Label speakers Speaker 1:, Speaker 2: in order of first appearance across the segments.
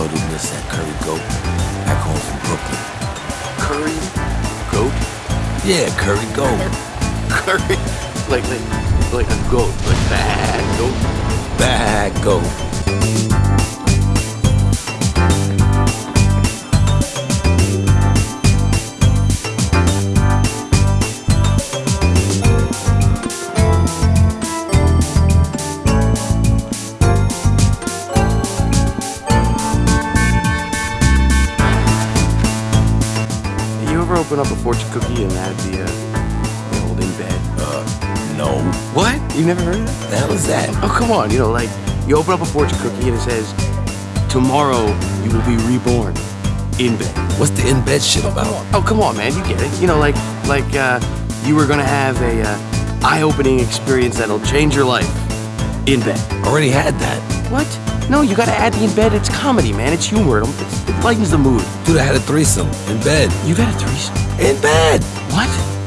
Speaker 1: Showed him at Curry Goat, back home from Brooklyn.
Speaker 2: Curry? Goat?
Speaker 1: Yeah, Curry Goat.
Speaker 2: Curry? Like, like, like a goat. Like bad goat?
Speaker 1: Bad goat.
Speaker 2: Open up a fortune cookie and that'd be a the old in bed?
Speaker 1: Uh, no.
Speaker 2: What? You never heard of that?
Speaker 1: The hell is that?
Speaker 2: Oh, come on. You know, like, you open up a fortune cookie and it says, Tomorrow you will be reborn in bed.
Speaker 1: What's the in bed shit about?
Speaker 2: Oh, come on, man. You get it. You know, like, like, uh, you were gonna have a uh, eye-opening experience that'll change your life in bed.
Speaker 1: Already had that.
Speaker 2: What? No, you gotta add the in bed. It's comedy, man. It's humor. It lightens the mood.
Speaker 1: Dude, I had a threesome in bed.
Speaker 2: You got a threesome?
Speaker 1: In bed.
Speaker 2: What?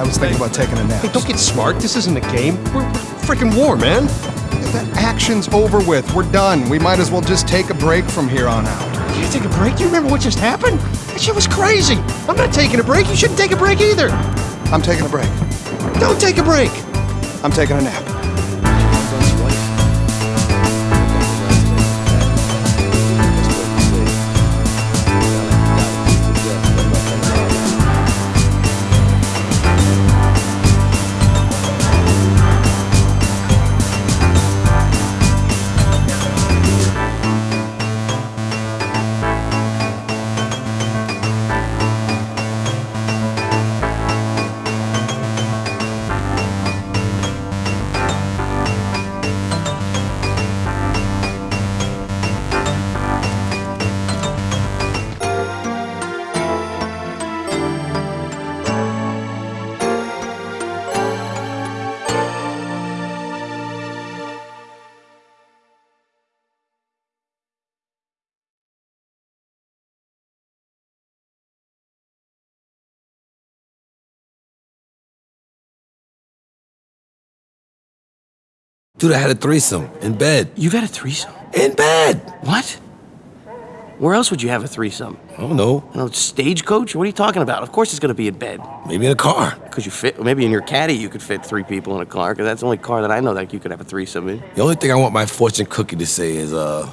Speaker 3: I was thinking about taking a nap.
Speaker 4: Hey, don't get smart. This isn't a game. We're freaking war, man.
Speaker 3: The action's over with. We're done. We might as well just take a break from here on out.
Speaker 4: You take a break? Do you remember what just happened? That shit was crazy. I'm not taking a break. You shouldn't take a break either.
Speaker 3: I'm taking a break.
Speaker 4: Don't take a break.
Speaker 3: I'm taking a nap.
Speaker 1: Dude, I had a threesome in bed.
Speaker 2: You got a threesome?
Speaker 1: In bed.
Speaker 2: What? Where else would you have a threesome?
Speaker 1: I don't know.
Speaker 2: You know, stagecoach? What are you talking about? Of course it's gonna be in bed.
Speaker 1: Maybe in a car.
Speaker 2: Because you fit, maybe in your caddy you could fit three people in a car, because that's the only car that I know that you could have a threesome in.
Speaker 1: The only thing I want my fortune cookie to say is, uh,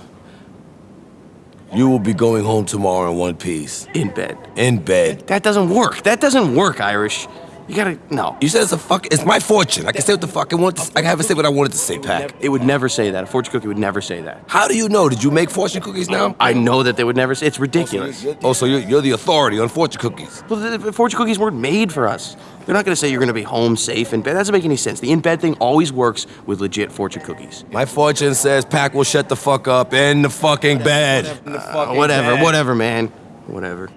Speaker 1: you will be going home tomorrow in one piece.
Speaker 2: In bed.
Speaker 1: In bed.
Speaker 2: That doesn't work. That doesn't work, Irish. You gotta, no.
Speaker 1: You said it's a fuck. It's my fortune. I can say what the fuck I want. To, I can have it say what I wanted to say, Pack.
Speaker 2: It would never say that. A fortune cookie would never say that.
Speaker 1: How do you know? Did you make fortune cookies now?
Speaker 2: I know that they would never say It's ridiculous.
Speaker 1: Oh, so you're, you're the authority on fortune cookies.
Speaker 2: Well, the, the fortune cookies weren't made for us. They're not gonna say you're gonna be home safe in bed. That doesn't make any sense. The in bed thing always works with legit fortune cookies.
Speaker 1: My fortune says Pack will shut the fuck up in the fucking bed.
Speaker 2: Uh, whatever, whatever, man. Whatever.